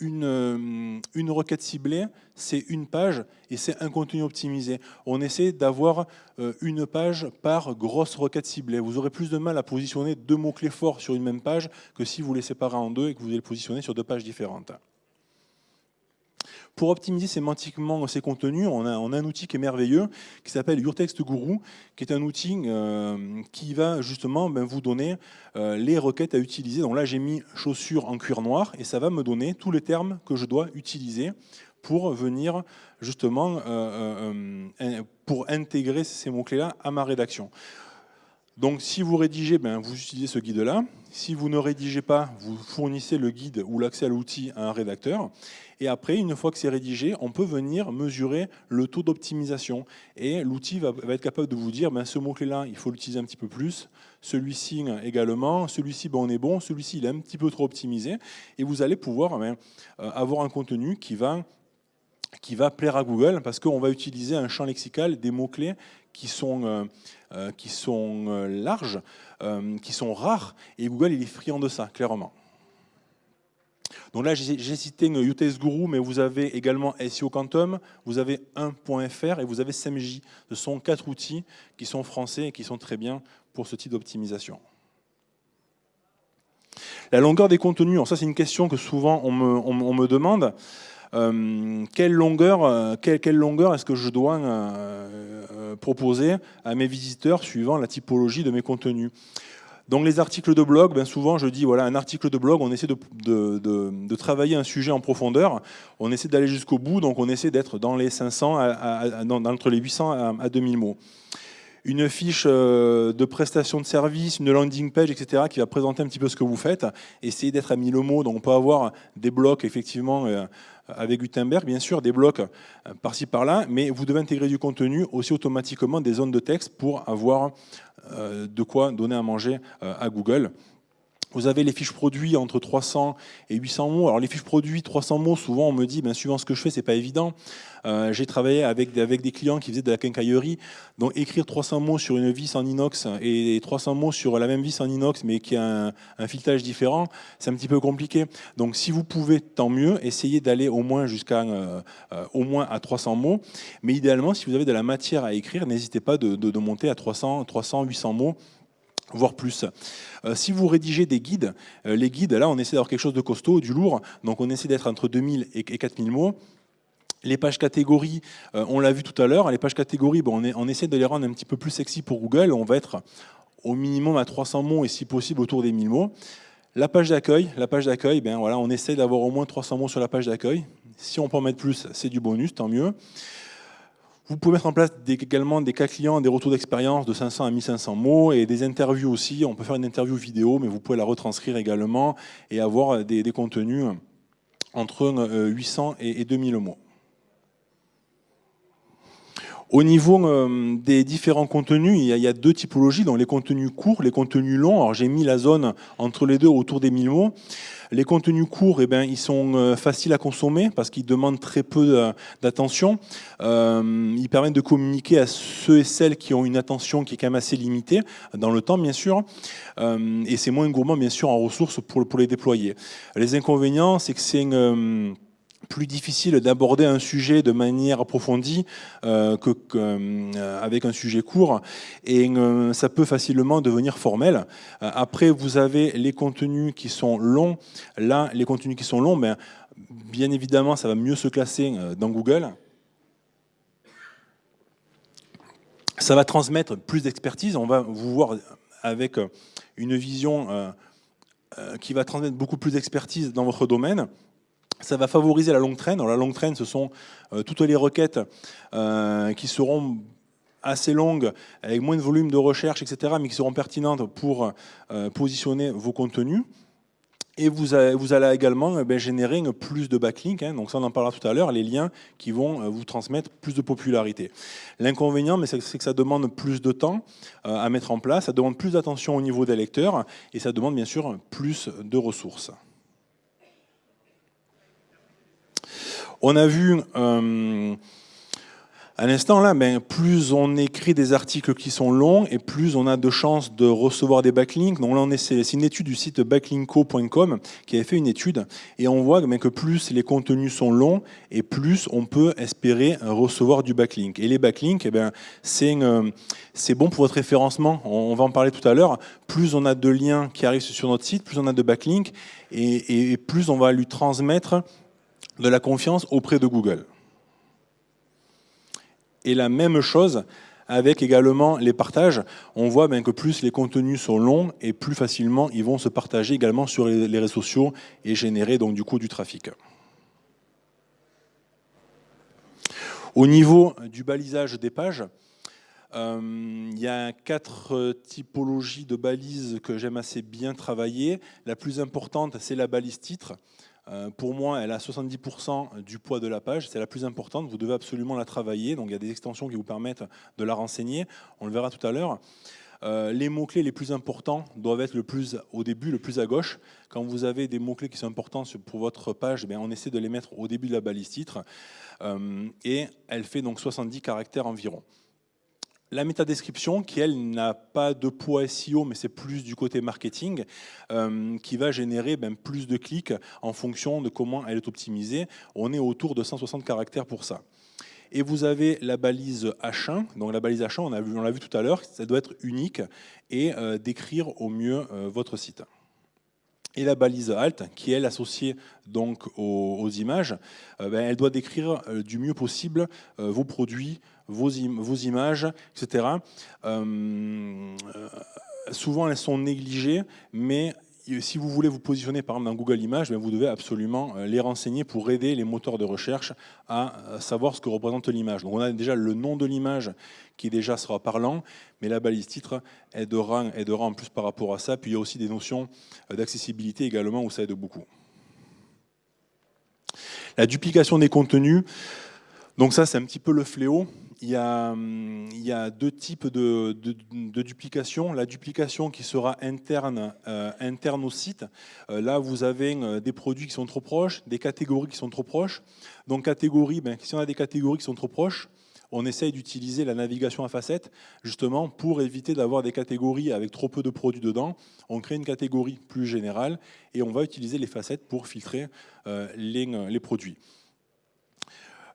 une, euh, une, requête ciblée, c'est une page et c'est un contenu optimisé. On essaie d'avoir euh, une page par grosse requête ciblée. Vous aurez plus de mal à positionner deux mots-clés forts sur une même page que si vous les séparez en deux et que vous les positionnez sur deux pages différentes. Pour optimiser sémantiquement ces contenus, on a, un outil qui est merveilleux, qui s'appelle Your Text Guru, qui est un outil euh, qui va justement ben, vous donner euh, les requêtes à utiliser. Donc là, j'ai mis chaussures en cuir noir, et ça va me donner tous les termes que je dois utiliser pour venir justement euh, pour intégrer ces mots-clés-là à ma rédaction. Donc si vous rédigez, ben, vous utilisez ce guide-là. Si vous ne rédigez pas, vous fournissez le guide ou l'accès à l'outil à un rédacteur. Et après, une fois que c'est rédigé, on peut venir mesurer le taux d'optimisation. Et l'outil va, être capable de vous dire, ben, ce mot-clé-là, il faut l'utiliser un petit peu plus. Celui-ci également. Celui-ci, ben, on est bon. Celui-ci, il est un petit peu trop optimisé. Et vous allez pouvoir ben, euh, avoir un contenu qui va qui va plaire à Google parce qu'on va utiliser un champ lexical, des mots-clés qui sont, euh, euh, qui sont larges, qui sont rares, et Google il est friand de ça, clairement. Donc là, j'ai cité UTS Guru, mais vous avez également SEO Quantum, vous avez 1.fr et vous avez SEMJ. Ce sont quatre outils qui sont français et qui sont très bien pour ce type d'optimisation. La longueur des contenus, ça c'est une question que souvent on me, demande. Euh, quelle longueur, euh, quelle, longueur est-ce que je dois euh, proposer à mes visiteurs suivant la typologie de mes contenus? Donc les articles de blog, ben souvent je dis, voilà, un article de blog, on essaie de, travailler un sujet en profondeur, on essaie d'aller jusqu'au bout, donc on essaie d'être dans les 500, à, entre les 800 à, 2000 mots. Une fiche euh, de prestation de service, une landing page, etc., qui va présenter un petit peu ce que vous faites, essayez d'être à 1000 mots, donc on peut avoir des blocs, effectivement, euh, avec Gutenberg, bien sûr, des blocs euh, par-ci par-là, mais vous devez intégrer du contenu aussi automatiquement des zones de texte pour avoir de quoi donner à manger à Google. Vous avez les fiches produits entre 300 et 800 mots. Alors les fiches produits, 300 mots, souvent on me dit, ben, suivant ce que je fais, c'est pas évident. Euh, j'ai travaillé avec, avec des clients qui faisaient de la quincaillerie. Donc écrire 300 mots sur une vis en inox et 300 mots sur la même vis en inox, mais qui a un, filetage différent, c'est un petit peu compliqué. Donc si vous pouvez, tant mieux. Essayez d'aller au moins jusqu'à euh, euh, au moins à 300 mots. Mais idéalement, si vous avez de la matière à écrire, n'hésitez pas de, de, de monter à 300, 300, 800 mots voire plus. Euh, si vous rédigez des guides, euh, les guides, là, on essaie d'avoir quelque chose de costaud, du lourd, donc on essaie d'être entre 2000 et 4000 mots. Les pages catégories, euh, on l'a vu tout à l'heure, les pages catégories, bon, on, on, essaie de les rendre un petit peu plus sexy pour Google, on va être au minimum à 300 mots et si possible autour des 1000 mots. La page d'accueil, la page d'accueil, ben voilà, on essaie d'avoir au moins 300 mots sur la page d'accueil. Si on peut en mettre plus, c'est du bonus, tant mieux. Vous pouvez mettre en place également des cas clients, des retours d'expérience de 500 à 1500 mots et des interviews aussi. On peut faire une interview vidéo, mais vous pouvez la retranscrire également et avoir des, contenus entre 800 euh, et 2000 mots. Au niveau euh, des différents contenus, il y, a, deux typologies, donc les contenus courts, les contenus longs. Alors j'ai mis la zone entre les deux autour des 1000 mots. Les contenus courts, eh ben, ils sont euh, faciles à consommer parce qu'ils demandent très peu d'attention. Euh, ils permettent de communiquer à ceux et celles qui ont une attention qui est quand même assez limitée, dans le temps bien sûr. et c'est moins gourmand bien sûr en ressources pour, pour les déployer. Les inconvénients, c'est que c'est plus difficile d'aborder un sujet de manière approfondie euh, que, euh, avec un sujet court et euh, ça peut facilement devenir formel. après, vous avez les contenus qui sont longs. Là, les contenus qui sont longs, ben, bien évidemment, ça va mieux se classer dans Google. Ça va transmettre plus d'expertise. On va vous voir avec une vision qui va transmettre beaucoup plus d'expertise dans votre domaine. Ça va favoriser la longue traîne. la longue traîne, ce sont euh, toutes les requêtes euh, qui seront assez longues, avec moins de volume de recherche, etc., mais qui seront pertinentes pour euh, positionner vos contenus. Et vous, allez également ben, générer plus de backlinks, hein. donc ça on en parlera tout à l'heure, les liens qui vont vous transmettre plus de popularité. L'inconvénient, c'est que ça demande plus de temps à mettre en place, ça demande plus d'attention au niveau des lecteurs, et ça demande bien sûr plus de ressources. On a vu euh, à l'instant là, ben, plus on écrit des articles qui sont longs et plus on a de chances de recevoir des backlinks. Donc là, c'est une étude du site backlinko.com qui avait fait une étude et on voit ben, que plus les contenus sont longs et plus on peut espérer recevoir du backlink. Et les backlinks, eh ben, euh, c'est bon pour votre référencement. On, va en parler tout à l'heure. Plus on a de liens qui arrivent sur notre site, plus on a de backlinks et plus on va lui transmettre de la confiance auprès de Google. Et la même chose avec également les partages. On voit bien que plus les contenus sont longs et plus facilement ils vont se partager également sur les réseaux sociaux et générer donc du coup du trafic. Au niveau du balisage des pages, euh, il y a quatre typologies de balises que j'aime assez bien travailler. La plus importante, c'est la balise titre. Euh, pour moi, elle a 70% du poids de la page. C'est la plus importante. Vous devez absolument la travailler. Donc, il y a des extensions qui vous permettent de la renseigner. On le verra tout à l'heure. Euh, les mots-clés les plus importants doivent être le plus au début, le plus à gauche. Quand vous avez des mots-clés qui sont importants pour votre page, eh on essaie de les mettre au début de la balise titre. Euh, et elle fait donc 70 caractères environ. La métadescription, qui elle n'a pas de poids SEO, mais c'est plus du côté marketing, euh, qui va générer ben, plus de clics en fonction de comment elle est optimisée. On est autour de 160 caractères pour ça. Et vous avez la balise H1. Donc la balise H1, on l'a vu, tout à l'heure, ça doit être unique et euh, décrire au mieux euh, votre site. Et la balise Alt, qui est associée donc aux, images, ben, elle doit décrire du mieux possible vos produits, vos, images, etc. Euh, euh, souvent, elles sont négligées, mais si vous voulez vous positionner par exemple dans Google Images, ben, vous devez absolument euh, les renseigner pour aider les moteurs de recherche à savoir ce que représente l'image. Donc on a déjà le nom de l'image qui déjà sera parlant, mais la balise titre aidera, aidera en plus par rapport à ça. Puis il y a aussi des notions d'accessibilité également où ça aide beaucoup. La duplication des contenus, donc ça c'est un petit peu le fléau. Il y, a, il y a deux types de, duplication. La duplication qui sera interne, euh, au site. Euh, là, vous avez euh, des produits qui sont trop proches, des catégories qui sont trop proches. Donc, catégorie, ben, si on a des catégories qui sont trop proches, on essaye d'utiliser la navigation à facettes justement pour éviter d'avoir des catégories avec trop peu de produits dedans. On crée une catégorie plus générale et on va utiliser les facettes pour filtrer les produits.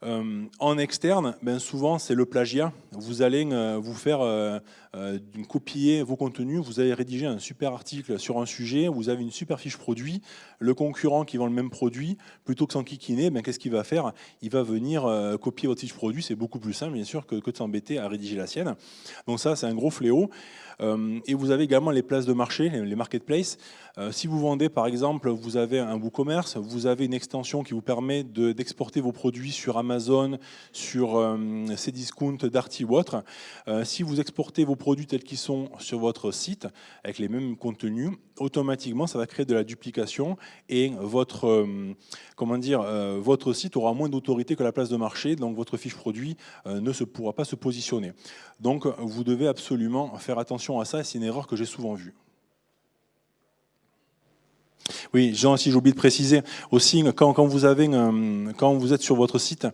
Euh, en externe, ben souvent c'est le plagiat. Vous allez euh, vous faire euh, copier vos contenus, vous allez rédiger un super article sur un sujet, vous avez une super fiche produit, le concurrent qui vend le même produit, plutôt que s'enquiquiner, ben, qu'est-ce qu'il va faire? Il va venir copier votre fiche produit, c'est beaucoup plus simple bien sûr que, de s'embêter à rédiger la sienne. Donc ça c'est un gros fléau. Et vous avez également les places de marché, les marketplaces. Si vous vendez, par exemple, vous avez un WooCommerce, vous avez une extension qui vous permet d'exporter vos produits sur Amazon, sur euh, Cdiscount, Darty ou autre. si vous exportez vos produits tels qu'ils sont sur votre site, avec les mêmes contenus, automatiquement, ça va créer de la duplication et votre, comment dire, votre site aura moins d'autorité que la place de marché, donc votre fiche produit ne se pourra pas se positionner. Donc, vous devez absolument faire attention à ça, c'est une erreur que j'ai souvent vue. Oui, Jean, si j'ai oublié de préciser aussi, quand, vous, avez, euh, quand vous êtes sur votre site,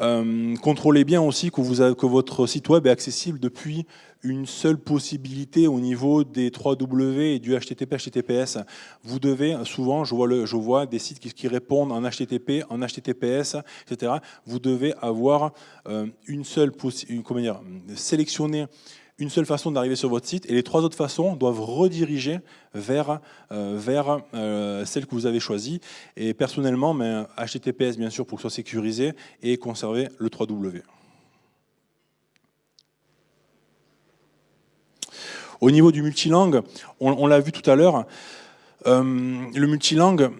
euh, contrôlez bien aussi que, votre site web est accessible depuis une seule possibilité au niveau des 3W et du HTTP, HTTPS. Vous devez, souvent, je vois, le, je vois des sites qui, répondent en HTTP, en HTTPS, etc. Vous devez avoir euh, une seule possibilité, comment dire, sélectionner une seule façon d'arriver sur votre site et les trois autres façons doivent rediriger vers, euh, vers euh, celle que vous avez choisie. Et personnellement, mais HTTPS bien sûr pour que ce soit sécurisé et conserver le 3W. Au niveau du multilangue, on, l'a vu tout à l'heure, euh, le multilangue,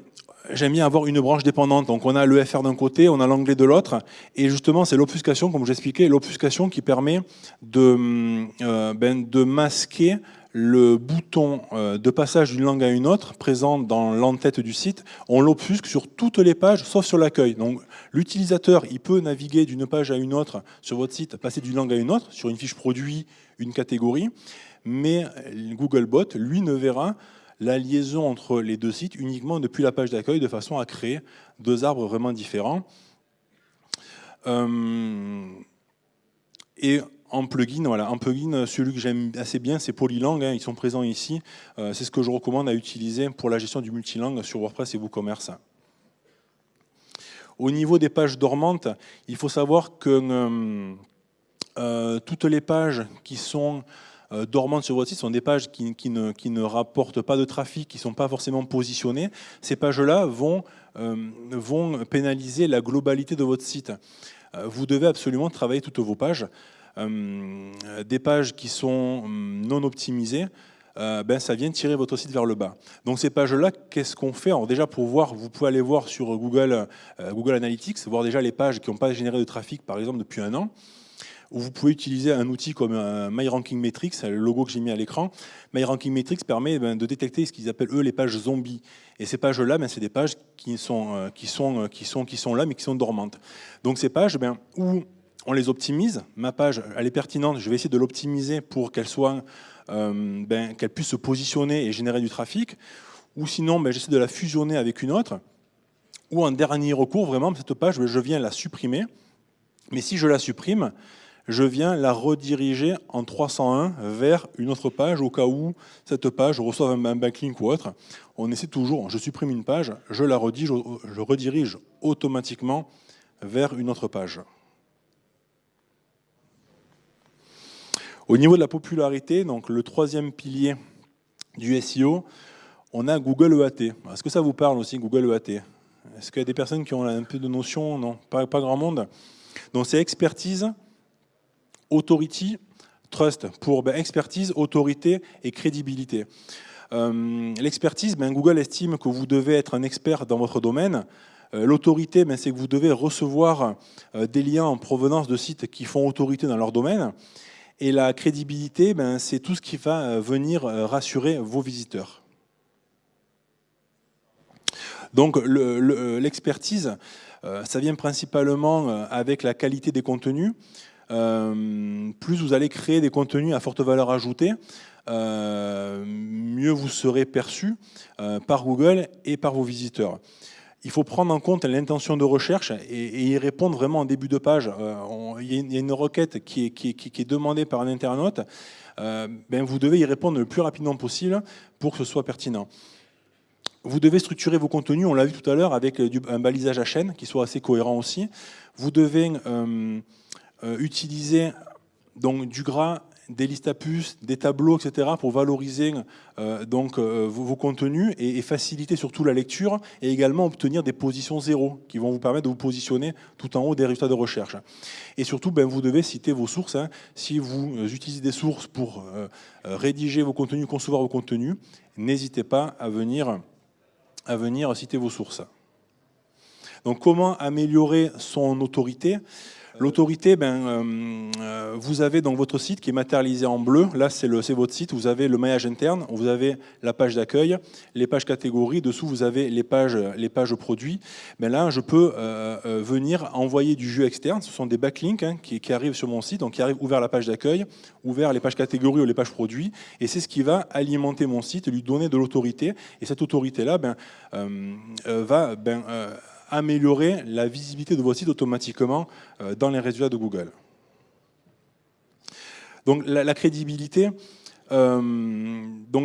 j'aime bien avoir une branche dépendante. Donc on a le FR d'un côté, on a l'anglais de l'autre. Et justement, c'est l'obfuscation, comme j'expliquais, l'obfuscation qui permet de, euh, ben, de masquer le bouton euh, de passage d'une langue à une autre, présent dans l'entête du site, on l'obfusque sur toutes les pages, sauf sur l'accueil. Donc l'utilisateur, il peut naviguer d'une page à une autre sur votre site, passer d'une langue à une autre, sur une fiche produit, une catégorie, mais Googlebot, lui, ne verra la liaison entre les deux sites uniquement depuis la page d'accueil de façon à créer deux arbres vraiment différents. Euh, et en plugin, voilà, en plugin, celui que j'aime assez bien, c'est Polylang. Hein, ils sont présents ici. Euh, c'est ce que je recommande à utiliser pour la gestion du multilangue sur WordPress et WooCommerce. Au niveau des pages dormantes, il faut savoir que euh, toutes les pages qui sont dormantes sur votre site sont des pages qui, ne, rapportent pas de trafic, qui ne sont pas forcément positionnées. Ces pages-là vont, euh, pénaliser la globalité de votre site. Euh, vous devez absolument travailler toutes vos pages. des pages qui sont hum, non optimisées, ben, ça vient tirer votre site vers le bas. Donc ces pages-là, qu'est-ce qu'on fait? Déjà pour voir, vous pouvez aller voir sur Google, Google Analytics, voir déjà les pages qui n'ont pas généré de trafic, par exemple, depuis un an où vous pouvez utiliser un outil comme un MyRankingMetrics, le logo que j'ai mis à l'écran. MyRankingMetrics permet ben, de détecter ce qu'ils appellent eux les pages zombies. Et ces pages-là, ben, c'est des pages qui sont, euh, qui, sont, euh, qui, sont, qui sont là mais qui sont dormantes. Donc ces pages, ben, où on les optimise, ma page elle est pertinente, je vais essayer de l'optimiser pour qu'elle euh, ben, qu'elle puisse se positionner et générer du trafic, ou sinon ben, j'essaie de la fusionner avec une autre, ou en dernier recours, vraiment, cette page, je viens la supprimer, mais si je la supprime, je viens la rediriger en 301 vers une autre page au cas où cette page reçoit un backlink ou autre. On essaie toujours, je supprime une page, je la redirige automatiquement vers une autre page. Au niveau de la popularité, donc le troisième pilier du SEO, on a Google EAT. Est-ce que ça vous parle aussi, Google EAT Est-ce qu'il y a des personnes qui ont un peu de notion? Non, pas, pas grand monde. Donc c'est expertise, authority, trust, pour ben, expertise, autorité et crédibilité. Euh, l'expertise, ben, Google estime que vous devez être un expert dans votre domaine. Euh, l'autorité, ben, c'est que vous devez recevoir euh, des liens en provenance de sites qui font autorité dans leur domaine. Et la crédibilité, c'est tout ce qui va venir rassurer vos visiteurs. Donc l'expertise, ça vient principalement avec la qualité des contenus, plus vous allez créer des contenus à forte valeur ajoutée, mieux vous serez perçu par Google et par vos visiteurs il faut prendre en compte l'intention de recherche et, y répondre vraiment en début de page. il y a une requête qui est, demandée par un internaute. ben vous devez y répondre le plus rapidement possible pour que ce soit pertinent. Vous devez structurer vos contenus, on l'a vu tout à l'heure, avec un balisage à chaîne qui soit assez cohérent aussi. Vous devez euh, euh, utiliser donc, du gras, des listes à puces, des tableaux, etc. pour valoriser euh, donc, vos, contenus et, faciliter surtout la lecture et également obtenir des positions zéro qui vont vous permettre de vous positionner tout en haut des résultats de recherche. Et surtout, ben, vous devez citer vos sources. Hein. Si vous utilisez des sources pour rédiger vos contenus, concevoir vos contenus, n'hésitez pas à venir à venir citer vos sources. Donc comment améliorer son autorité? L'autorité, ben, euh, euh, vous avez dans votre site qui est matérialisé en bleu, là c'est votre site, vous avez le maillage interne, vous avez la page d'accueil, les pages catégories, dessous vous avez les pages, les pages produits. Ben là, je peux euh, venir envoyer du jeu externe, ce sont des backlinks hein, qui, arrivent sur mon site, donc qui arrivent ouvert la page d'accueil, ouvert les pages catégories ou les pages produits, et c'est ce qui va alimenter mon site, lui donner de l'autorité, et cette autorité-là ben, va... Ben, améliorer la visibilité de vos sites automatiquement euh, dans les résultats de Google. Donc la, crédibilité, euh,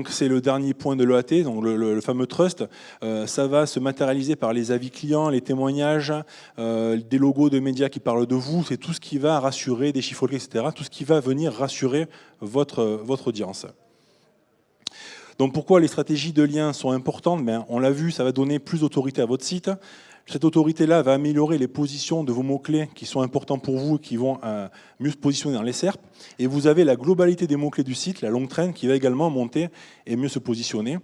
c'est le dernier point de l'EAT, donc le, fameux trust. Euh, ça va se matérialiser par les avis clients, les témoignages, des logos de médias qui parlent de vous. C'est tout ce qui va rassurer, des chiffres etc. Tout ce qui va venir rassurer votre, votre audience. Donc pourquoi les stratégies de lien sont importantes? Ben, On l'a vu, ça va donner plus d'autorité à votre site. Cette autorité-là va améliorer les positions de vos mots-clés qui sont importants pour vous et qui vont euh, mieux se positionner dans les SERP. Et vous avez la globalité des mots-clés du site, la longue traîne, qui va également monter et mieux se positionner.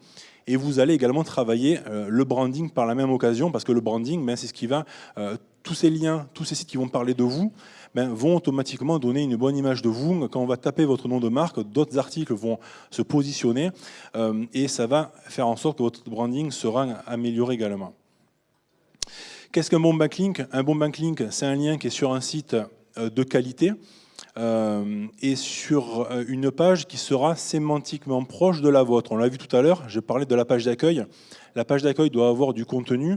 Et vous allez également travailler euh, le branding par la même occasion, parce que le branding, ben, c'est ce qui va, euh, tous ces liens, tous ces sites qui vont parler de vous, ben, vont automatiquement donner une bonne image de vous. Quand on va taper votre nom de marque, d'autres articles vont se positionner et ça va faire en sorte que votre branding sera amélioré également. Qu'est-ce qu'un bon backlink Un bon backlink, c'est un lien qui est sur un site euh, de qualité euh, et sur euh, une page qui sera sémantiquement proche de la vôtre. On l'a vu tout à l'heure, j'ai parlé de la page d'accueil. La page d'accueil doit avoir du contenu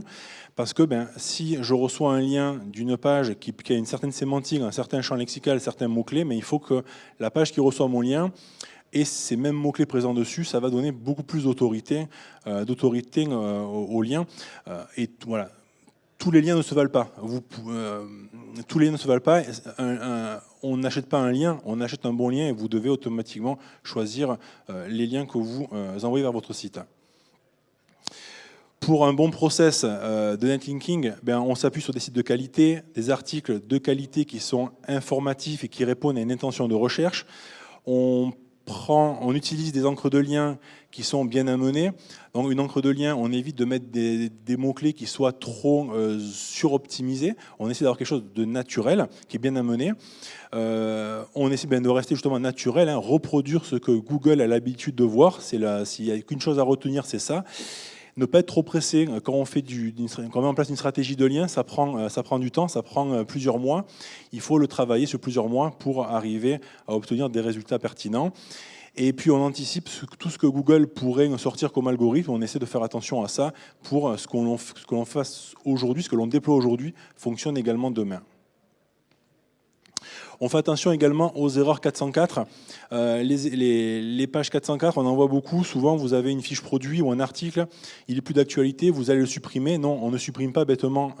parce que ben, si je reçois un lien d'une page qui, a une certaine sémantique, un certain champ lexical, certains mots-clés, mais il faut que la page qui reçoit mon lien et ces mêmes mots-clés présents dessus, ça va donner beaucoup plus d'autorité d'autorité au, lien. et voilà, tous les liens ne se valent pas. Euh, tous les liens ne se valent pas. on n'achète pas un lien, on achète un bon lien et vous devez automatiquement choisir euh, les liens que vous euh, envoyez vers votre site. Pour un bon process de netlinking, ben, on s'appuie sur des sites de qualité, des articles de qualité qui sont informatifs et qui répondent à une intention de recherche. On utilise des encres de lien qui sont bien amenées. Donc une encre de lien, on évite de mettre des, mots-clés qui soient trop euh, suroptimisés. On essaie d'avoir quelque chose de naturel, qui est bien amené. Euh, on essaie bien de rester justement naturel, hein, reproduire ce que Google a l'habitude de voir. S'il n'y a qu'une chose à retenir, c'est ça ne pas être trop pressé. Quand on, fait du, quand on met en place une stratégie de lien, ça prend, euh, du temps, ça prend euh, plusieurs mois. Il faut le travailler sur plusieurs mois pour arriver à obtenir des résultats pertinents. Et puis on anticipe tout ce que Google pourrait sortir comme algorithme. On essaie de faire attention à ça pour euh, ce que l'on fasse aujourd'hui, ce que l'on déploie aujourd'hui fonctionne également demain. On fait attention également aux erreurs 404. Euh, les, pages 404, on en voit beaucoup. Souvent, vous avez une fiche produit ou un article, il est plus d'actualité, vous allez le supprimer. Non, on ne supprime pas bêtement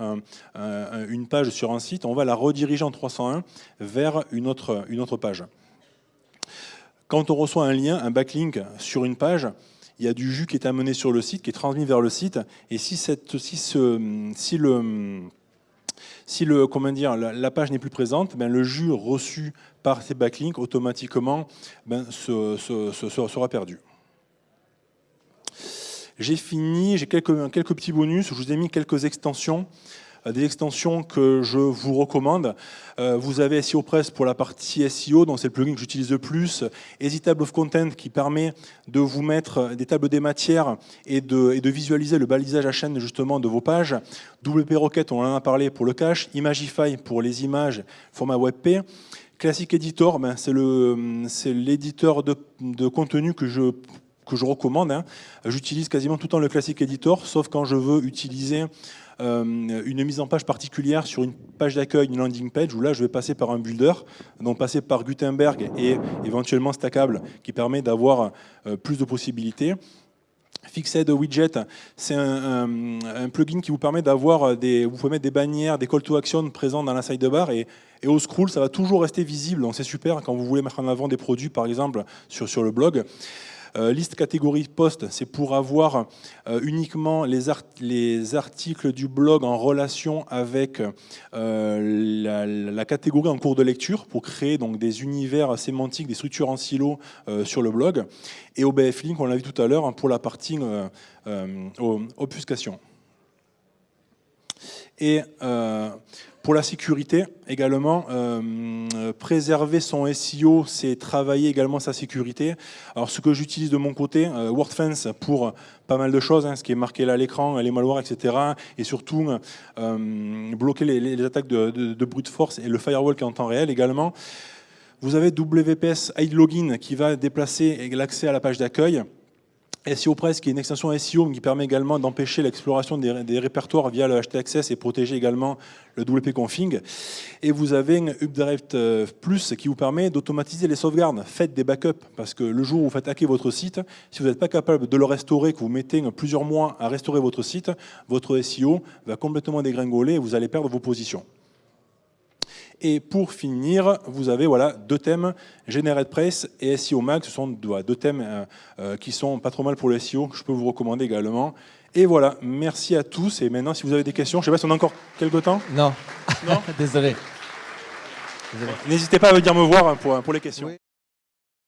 une page sur un site, on va la rediriger en 301 vers une autre, page. Quand on reçoit un lien, un backlink sur une page, il y a du jus qui est amené sur le site, qui est transmis vers le site. Et si, cette, si, ce, si le si le, comment la, page n'est plus présente, ben, le jus reçu par ces backlinks automatiquement ben, sera perdu. J'ai fini, j'ai quelques, petits bonus, je vous ai mis quelques extensions des extensions que je vous recommande. Euh, vous avez SEO Press pour la partie SEO, donc c'est le plugin que j'utilise le plus. Easy Table of Content qui permet de vous mettre des tables des matières et de, visualiser le balisage à chaîne justement de vos pages. WP Rocket, on en a parlé pour le cache. Imagify pour les images, format WebP. Classic Editor, ben, c'est l'éditeur de, contenu que je, recommande. Hein. J'utilise quasiment tout le temps le Classic Editor, sauf quand je veux utiliser euh, une mise en page particulière sur une page d'accueil, une landing page, où là je vais passer par un builder, donc passer par Gutenberg et éventuellement Stackable, qui permet d'avoir euh, plus de possibilités. Fixed Widget, c'est un, plugin qui vous permet d'avoir des, vous pouvez mettre des bannières, des call to action présents dans la sidebar et, et au scroll, ça va toujours rester visible. Donc c'est super quand vous voulez mettre en avant des produits, par exemple, sur, sur le blog. Euh, liste catégorie post, c'est pour avoir euh, uniquement les, les, articles du blog en relation avec euh, la, catégorie en cours de lecture pour créer donc des univers sémantiques, des structures en silo sur le blog. Et OBF Link, on l'a vu tout à l'heure, hein, pour la partie obfuscation. Et pour la sécurité, également, euh, préserver son SEO, c'est travailler également sa sécurité. Alors, ce que j'utilise de mon côté, euh, WordFence pour pas mal de choses, hein, ce qui est marqué là à l'écran, les malwares, etc. Et surtout, euh, bloquer les, attaques de, de, brute force et le firewall qui est en temps réel également. Vous avez WPS Hide Login qui va déplacer l'accès à la page d'accueil. SEO Press, qui est une extension SEO qui permet également d'empêcher l'exploration des, répertoires via le HT-Access et protéger également le WP-config. Et vous avez UpDrive euh, Plus qui vous permet d'automatiser les sauvegardes. Faites des backups, parce que le jour où vous faites hacker votre site, si vous n'êtes pas capable de le restaurer, que vous mettez plusieurs mois à restaurer votre site, votre SEO va complètement dégringoler et vous allez perdre vos positions. Et pour finir, vous avez voilà, deux thèmes, GeneratePress et SEO Mag. Ce sont deux thèmes euh, euh, qui sont pas trop mal pour le SEO, que je peux vous recommander également. Et voilà, merci à tous. Et maintenant, si vous avez des questions, je ne sais pas si on a encore quelques temps. Non. Non [LAUGHS] Désolé. N'hésitez pas à venir me voir pour, pour les questions.